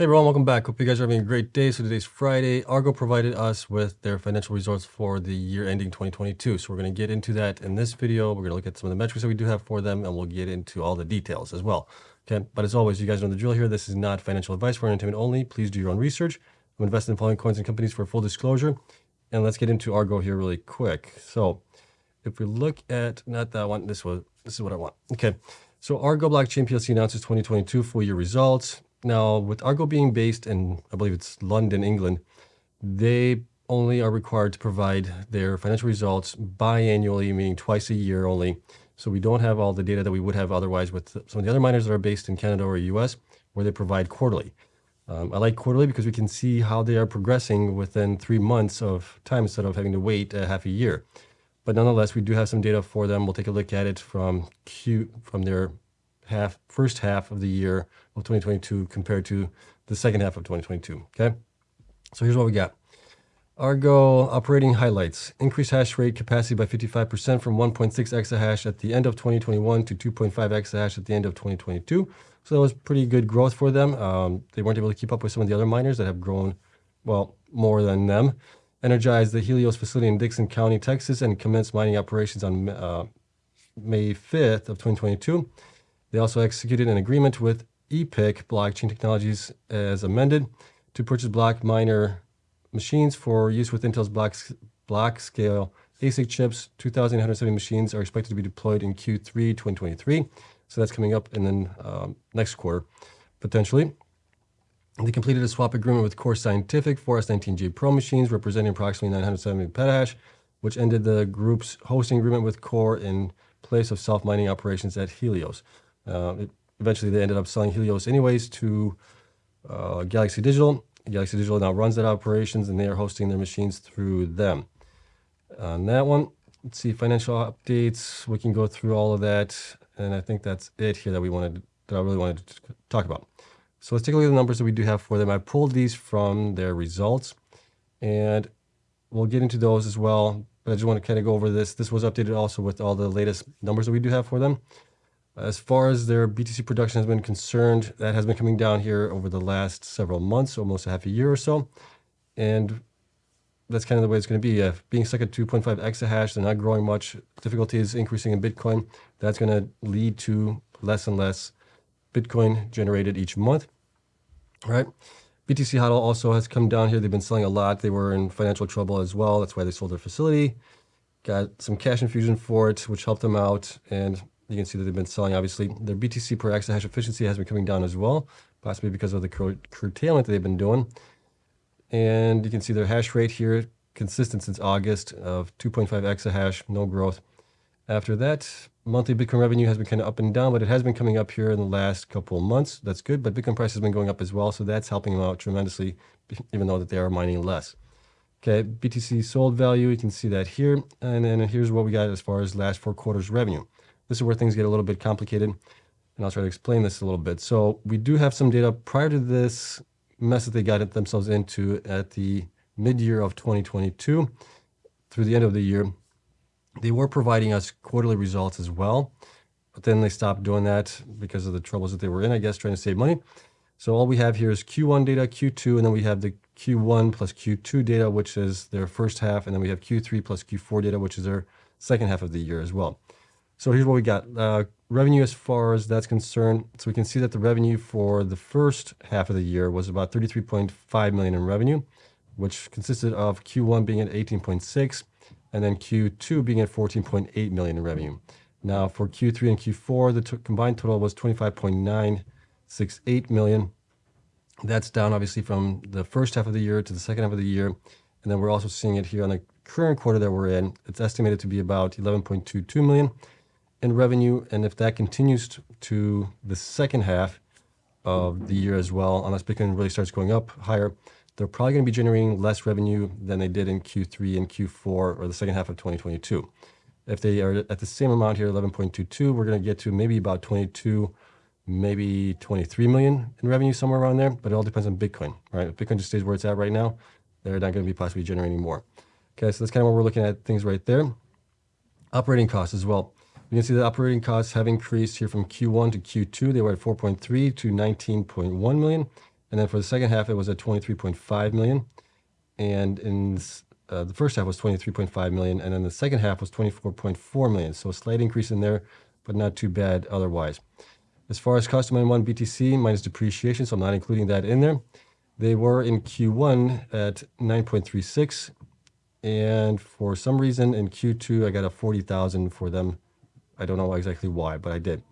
Hey everyone, welcome back. Hope you guys are having a great day. So today's Friday. Argo provided us with their financial results for the year ending 2022. So we're going to get into that in this video. We're going to look at some of the metrics that we do have for them, and we'll get into all the details as well. Okay, but as always, you guys know the drill here. This is not financial advice for entertainment only. Please do your own research. I'm invested in following coins and companies for full disclosure. And let's get into Argo here really quick. So if we look at, not that one, this was, this is what I want. Okay, so Argo Blockchain PLC announces 2022 full year results. Now, with Argo being based in, I believe it's London, England, they only are required to provide their financial results biannually, meaning twice a year only. So we don't have all the data that we would have otherwise with some of the other miners that are based in Canada or US, where they provide quarterly. Um, I like quarterly because we can see how they are progressing within three months of time instead of having to wait a half a year. But nonetheless, we do have some data for them. We'll take a look at it from Q from their half first half of the year of 2022 compared to the second half of 2022. Okay, so here's what we got. Argo operating highlights. Increased hash rate capacity by 55% from 1.6 exahash at the end of 2021 to 2.5 exahash at the end of 2022. So that was pretty good growth for them. Um, they weren't able to keep up with some of the other miners that have grown, well, more than them. Energized the Helios facility in Dickens County, Texas, and commenced mining operations on uh, May 5th of 2022. They also executed an agreement with Epic Blockchain Technologies as amended to purchase block miner machines for use with Intel's block, block scale ASIC chips. 2,870 machines are expected to be deployed in Q3 2023. So that's coming up in the um, next quarter, potentially. They completed a swap agreement with Core Scientific for S19J Pro machines representing approximately 970 petahash, which ended the group's hosting agreement with Core in place of self-mining operations at Helios. Uh, it, eventually, they ended up selling Helios anyways to uh, Galaxy Digital. Galaxy Digital now runs that operations, and they are hosting their machines through them. On that one, let's see financial updates. We can go through all of that, and I think that's it here that we wanted that I really wanted to talk about. So let's take a look at the numbers that we do have for them. I pulled these from their results, and we'll get into those as well. But I just want to kind of go over this. This was updated also with all the latest numbers that we do have for them. As far as their BTC production has been concerned, that has been coming down here over the last several months, almost a half a year or so. And that's kind of the way it's going to be. Uh, being stuck at 2.5 exahash, they're not growing much. Difficulty is increasing in Bitcoin. That's going to lead to less and less Bitcoin generated each month. All right. BTC HODL also has come down here. They've been selling a lot. They were in financial trouble as well. That's why they sold their facility. Got some cash infusion for it, which helped them out. And you can see that they've been selling, obviously. Their BTC per exahash efficiency has been coming down as well, possibly because of the cur curtailment that they've been doing. And you can see their hash rate here, consistent since August of 2.5 exahash, no growth. After that, monthly Bitcoin revenue has been kind of up and down, but it has been coming up here in the last couple of months. That's good, but Bitcoin price has been going up as well, so that's helping them out tremendously, even though that they are mining less. Okay, BTC sold value, you can see that here. And then here's what we got as far as last four quarters revenue. This is where things get a little bit complicated, and I'll try to explain this a little bit. So we do have some data prior to this mess that they got themselves into at the mid-year of 2022 through the end of the year. They were providing us quarterly results as well, but then they stopped doing that because of the troubles that they were in, I guess, trying to save money. So all we have here is Q1 data, Q2, and then we have the Q1 plus Q2 data, which is their first half, and then we have Q3 plus Q4 data, which is their second half of the year as well. So here's what we got. Uh, revenue as far as that's concerned. So we can see that the revenue for the first half of the year was about 33.5 million in revenue, which consisted of Q1 being at 18.6 and then Q2 being at 14.8 million in revenue. Now for Q3 and Q4, the combined total was 25.968 million. That's down obviously from the first half of the year to the second half of the year. And then we're also seeing it here on the current quarter that we're in. It's estimated to be about 11.22 million in revenue. And if that continues to the second half of the year as well, unless Bitcoin really starts going up higher, they're probably going to be generating less revenue than they did in Q3 and Q4 or the second half of 2022. If they are at the same amount here, 11.22, we're going to get to maybe about 22, maybe 23 million in revenue, somewhere around there. But it all depends on Bitcoin, right? If Bitcoin just stays where it's at right now, they're not going to be possibly generating more. Okay, so that's kind of what we're looking at things right there. Operating costs as well. You can see the operating costs have increased here from Q1 to Q2. They were at 4.3 to 19.1 million. And then for the second half, it was at 23.5 million. And in uh, the first half was 23.5 million, and then the second half was 24.4 million. So a slight increase in there, but not too bad otherwise. As far as money one BTC minus depreciation, so I'm not including that in there. They were in Q1 at 9.36, and for some reason in Q2 I got a 40,000 for them. I don't know exactly why, but I did.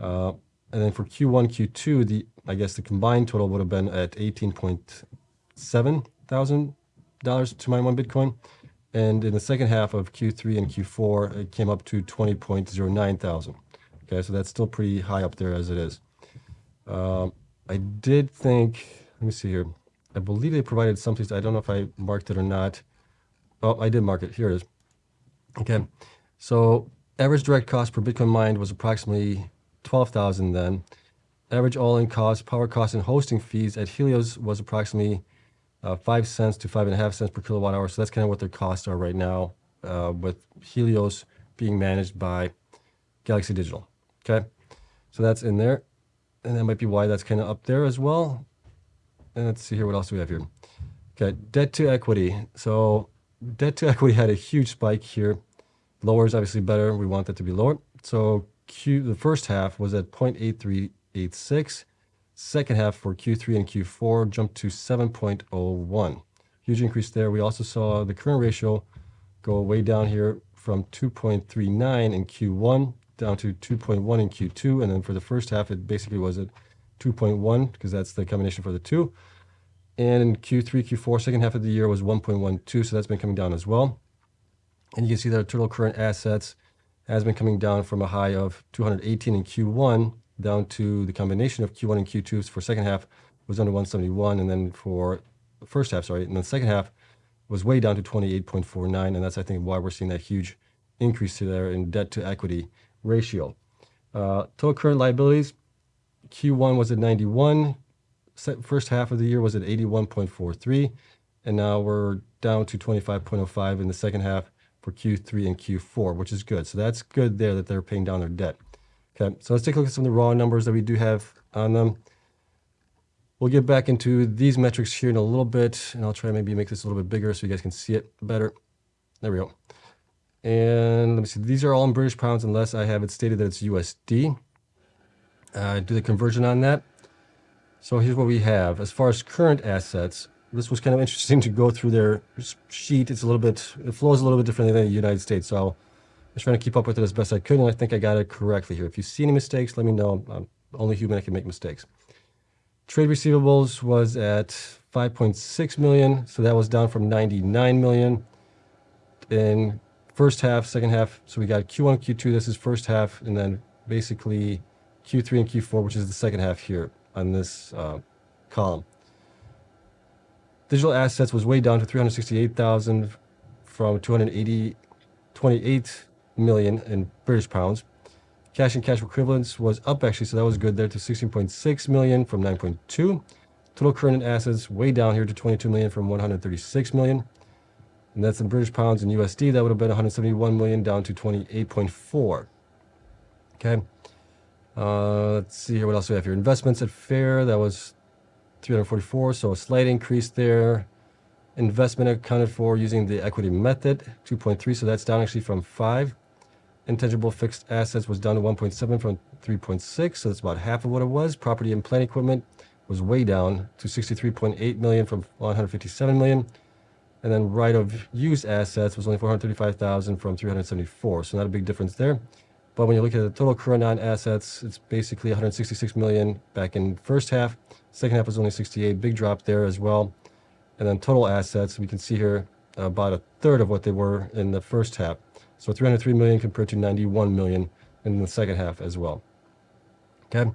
Uh, and then for Q1, Q2, the I guess the combined total would have been at 18.7 thousand dollars to mine one Bitcoin. And in the second half of Q3 and Q4, it came up to 20.09 thousand. Okay, so that's still pretty high up there as it is. Um, I did think, let me see here. I believe they provided something. I don't know if I marked it or not. Oh, I did mark it. Here it is. Okay, so average direct cost per Bitcoin mined was approximately 12,000 then. Average all-in cost, power cost, and hosting fees at Helios was approximately uh, 5 cents to 5.5 cents per kilowatt hour. So that's kind of what their costs are right now uh, with Helios being managed by Galaxy Digital. Okay, so that's in there. And that might be why that's kind of up there as well. And let's see here, what else do we have here? Okay, debt to equity. So debt to equity had a huge spike here. Lower is obviously better. We want that to be lower. So Q, the first half was at 0.8386. Second half for Q3 and Q4 jumped to 7.01. Huge increase there. We also saw the current ratio go way down here from 2.39 in Q1 down to 2.1 in Q2. And then for the first half, it basically was at 2.1 because that's the combination for the two. And in Q3, Q4, second half of the year was 1.12. So that's been coming down as well. And you can see that our total current assets has been coming down from a high of 218 in Q1 down to the combination of Q1 and Q2 for second half was under 171. And then for first half, sorry, and the second half was way down to 28.49. And that's, I think, why we're seeing that huge increase there in debt to equity ratio. Uh, total current liabilities, Q1 was at 91. First half of the year was at 81.43. And now we're down to 25.05 in the second half for Q3 and Q4, which is good. So that's good there that they're paying down their debt. Okay, so let's take a look at some of the raw numbers that we do have on them. We'll get back into these metrics here in a little bit, and I'll try maybe make this a little bit bigger so you guys can see it better. There we go. And let me see, these are all in British pounds unless I have it stated that it's USD. Uh, do the conversion on that. So here's what we have. As far as current assets, this was kind of interesting to go through their sheet. It's a little bit, it flows a little bit differently than the United States. So I was trying to keep up with it as best I could, and I think I got it correctly here. If you see any mistakes, let me know. I'm only human, I can make mistakes. Trade receivables was at 5.6 million, so that was down from 99 million. In first half, second half, so we got Q1, Q2, this is first half, and then basically Q3 and Q4, which is the second half here on this uh, column. Digital assets was way down to 368,000 from 280, 28 million in British pounds. Cash and cash equivalents was up actually, so that was good there to 16.6 million from 9.2. Total current assets way down here to 22 million from 136 million. And that's in British pounds and USD. That would have been 171 million down to 28.4. Okay. Uh, let's see here. What else do we have here? Investments at fair. That was 344, so a slight increase there. Investment accounted for using the equity method, 2.3, so that's down actually from 5. Intangible fixed assets was down to 1.7 from 3.6, so that's about half of what it was. Property and plant equipment was way down to 63.8 million from 157 million. And then right of use assets was only 435,000 from 374, so not a big difference there. But when you look at the total current non-assets, it's basically 166 million back in first half. Second half was only 68, big drop there as well. And then total assets, we can see here uh, about a third of what they were in the first half. So 303 million compared to 91 million in the second half as well. Okay.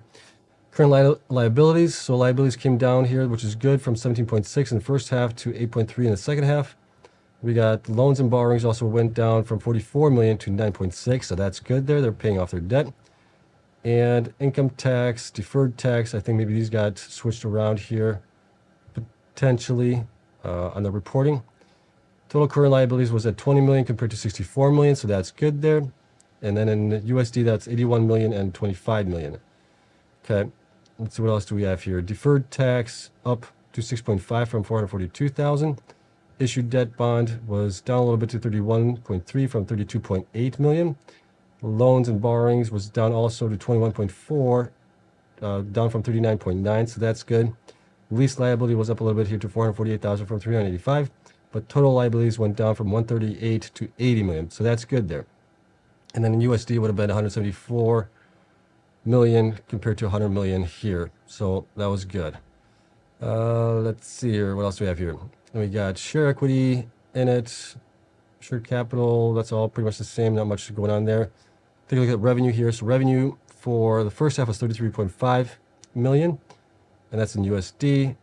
Current li liabilities. So liabilities came down here, which is good from 17.6 in the first half to 8.3 in the second half. We got loans and borrowings also went down from 44 million to 9.6. So that's good there. They're paying off their debt. And income tax, deferred tax, I think maybe these got switched around here potentially uh, on the reporting. Total current liabilities was at 20 million compared to 64 million, so that's good there. And then in USD, that's 81 million and 25 million. Okay. let's see what else do we have here. Deferred tax up to 6.5 from 442,000. Issued debt bond was down a little bit to 31.3 from 32.8 million. Loans and borrowings was down also to 21.4, uh, down from 39.9, so that's good. Lease liability was up a little bit here to 448,000 from 385, but total liabilities went down from 138 to 80 million, so that's good there. And then in USD would have been 174 million compared to 100 million here, so that was good. Uh, let's see here, what else do we have here? And we got share equity in it, share capital, that's all pretty much the same, not much going on there. Take a look at revenue here. So revenue for the first half was 33.5 million, and that's in USD.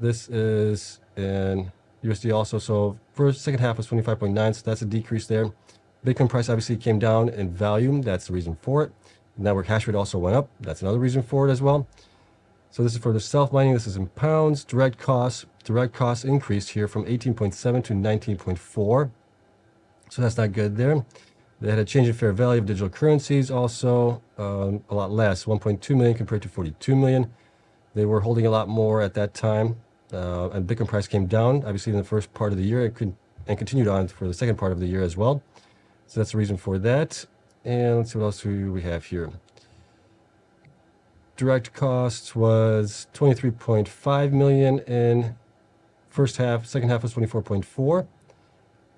This is in USD also. So first, second half was 25.9, so that's a decrease there. Bitcoin price obviously came down in value. That's the reason for it. Network hash rate also went up. That's another reason for it as well. So this is for the self-mining. This is in pounds. Direct costs. Direct costs increased here from 18.7 to 19.4. So that's not good there. They had a change in fair value of digital currencies also, um, a lot less, 1.2 million compared to 42 million. They were holding a lot more at that time, uh, and Bitcoin price came down, obviously in the first part of the year, and, and continued on for the second part of the year as well. So that's the reason for that. And let's see what else we have here direct costs was 23.5 million in first half. Second half was 24.4.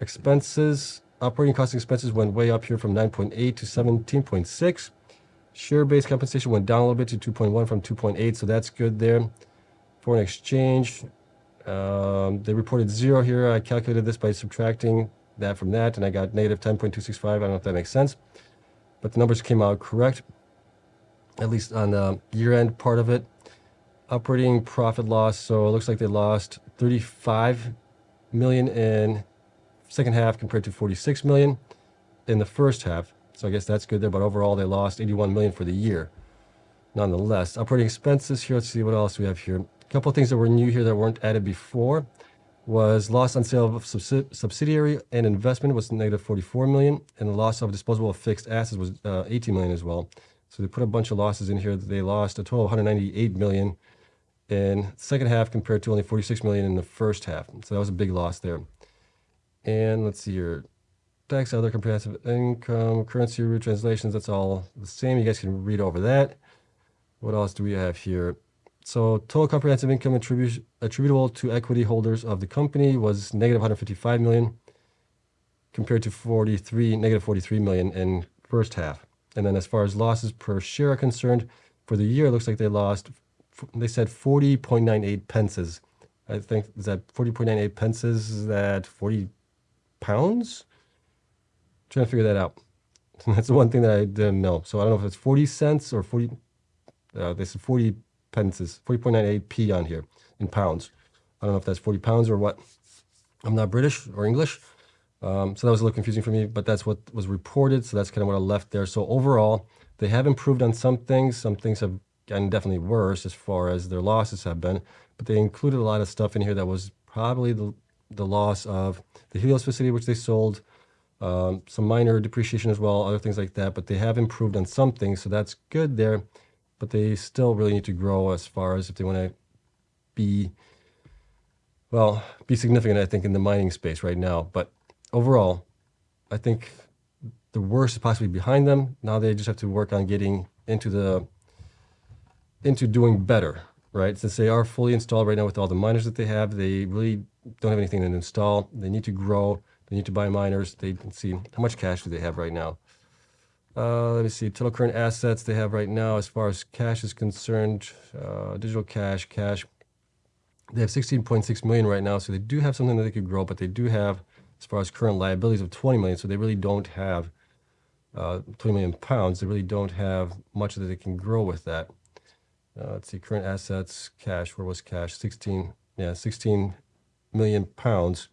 Expenses, operating cost expenses went way up here from 9.8 to 17.6. Share-based compensation went down a little bit to 2.1 from 2.8, so that's good there. Foreign exchange, um, they reported zero here. I calculated this by subtracting that from that, and I got negative 10.265. I don't know if that makes sense, but the numbers came out correct at least on the year-end part of it. Operating profit loss, so it looks like they lost 35 million in second half compared to 46 million in the first half. So I guess that's good there, but overall they lost 81 million for the year. Nonetheless, operating expenses here, let's see what else we have here. A couple of things that were new here that weren't added before was loss on sale of subsidiary and investment was negative 44 million, and the loss of disposable of fixed assets was uh, 18 million as well. So they put a bunch of losses in here. They lost a total of 198 million in second half compared to only 46 million in the first half. So that was a big loss there. And let's see here. Tax, other comprehensive income, currency retranslations, that's all the same. You guys can read over that. What else do we have here? So total comprehensive income attribu attributable to equity holders of the company was negative 155 million compared to 43, negative 43 million in first half. And then as far as losses per share are concerned, for the year, it looks like they lost, they said 40.98 pences. I think, is that 40.98 pences? Is that 40 pounds? I'm trying to figure that out. That's the one thing that I didn't know. So I don't know if it's 40 cents or 40, uh, they said 40 pences, 40.98 p on here in pounds. I don't know if that's 40 pounds or what. I'm not British or English. Um, so that was a little confusing for me, but that's what was reported. So that's kind of what I left there. So overall, they have improved on some things. Some things have gotten definitely worse as far as their losses have been, but they included a lot of stuff in here that was probably the, the loss of the Helios facility, which they sold, um, some minor depreciation as well, other things like that, but they have improved on some things. So that's good there, but they still really need to grow as far as if they want to be, well, be significant, I think, in the mining space right now. But overall, I think the worst is possibly behind them. Now they just have to work on getting into the into doing better, right? Since they are fully installed right now with all the miners that they have, they really don't have anything to install. They need to grow. They need to buy miners. They can see how much cash do they have right now. Uh, let me see, total current assets they have right now as far as cash is concerned, uh, digital cash, cash. They have 16.6 million right now, so they do have something that they could grow, but they do have as far as current liabilities of 20 million. So they really don't have uh, 20 million pounds. They really don't have much that they can grow with that. Uh, let's see, current assets, cash, where was cash? 16, yeah, 16 million pounds.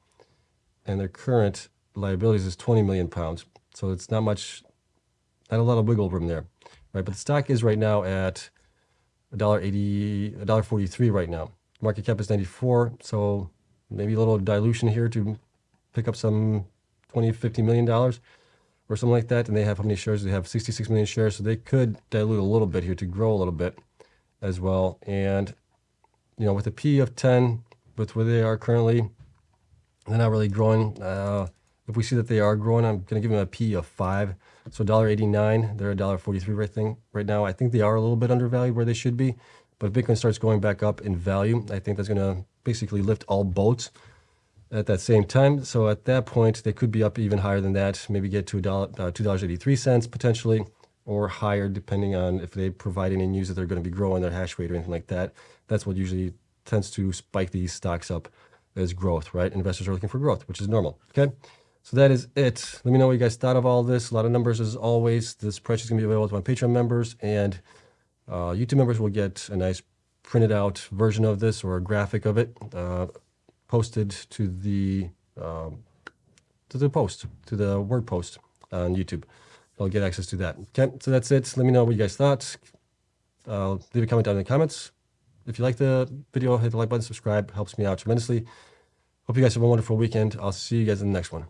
And their current liabilities is 20 million pounds. So it's not much, not a lot of wiggle room there, right? But the stock is right now at $1.80, $1.43 right now. Market cap is 94, so maybe a little dilution here to pick up some 20, 50 million dollars or something like that. And they have how many shares? They have 66 million shares. So they could dilute a little bit here to grow a little bit as well. And, you know, with a P of 10, with where they are currently, they're not really growing. Uh, if we see that they are growing, I'm going to give them a P of 5. So $1.89, they're $1.43 right, thing, right now. I think they are a little bit undervalued where they should be. But if Bitcoin starts going back up in value, I think that's going to basically lift all boats at that same time. So at that point, they could be up even higher than that, maybe get to uh, $2.83 potentially, or higher depending on if they provide any news that they're going to be growing their hash rate or anything like that. That's what usually tends to spike these stocks up as growth, right? Investors are looking for growth, which is normal, okay? So that is it. Let me know what you guys thought of all this. A lot of numbers as always. This price is going to be available to my Patreon members and uh, YouTube members will get a nice printed out version of this or a graphic of it uh, posted to the um, to the post, to the word post on YouTube. I'll get access to that. Okay, so that's it. Let me know what you guys thought. Uh, leave a comment down in the comments. If you like the video, hit the like button, subscribe. Helps me out tremendously. Hope you guys have a wonderful weekend. I'll see you guys in the next one.